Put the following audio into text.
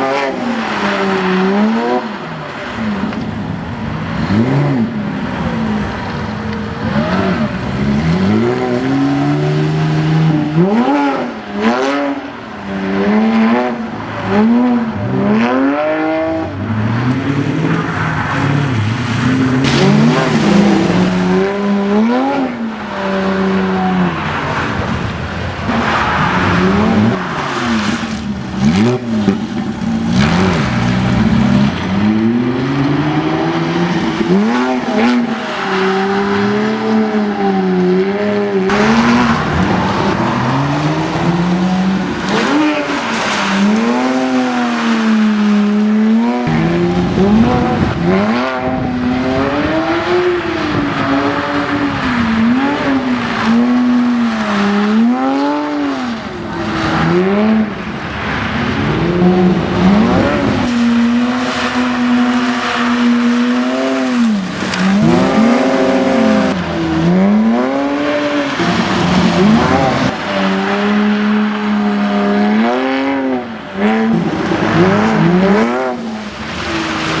Amen.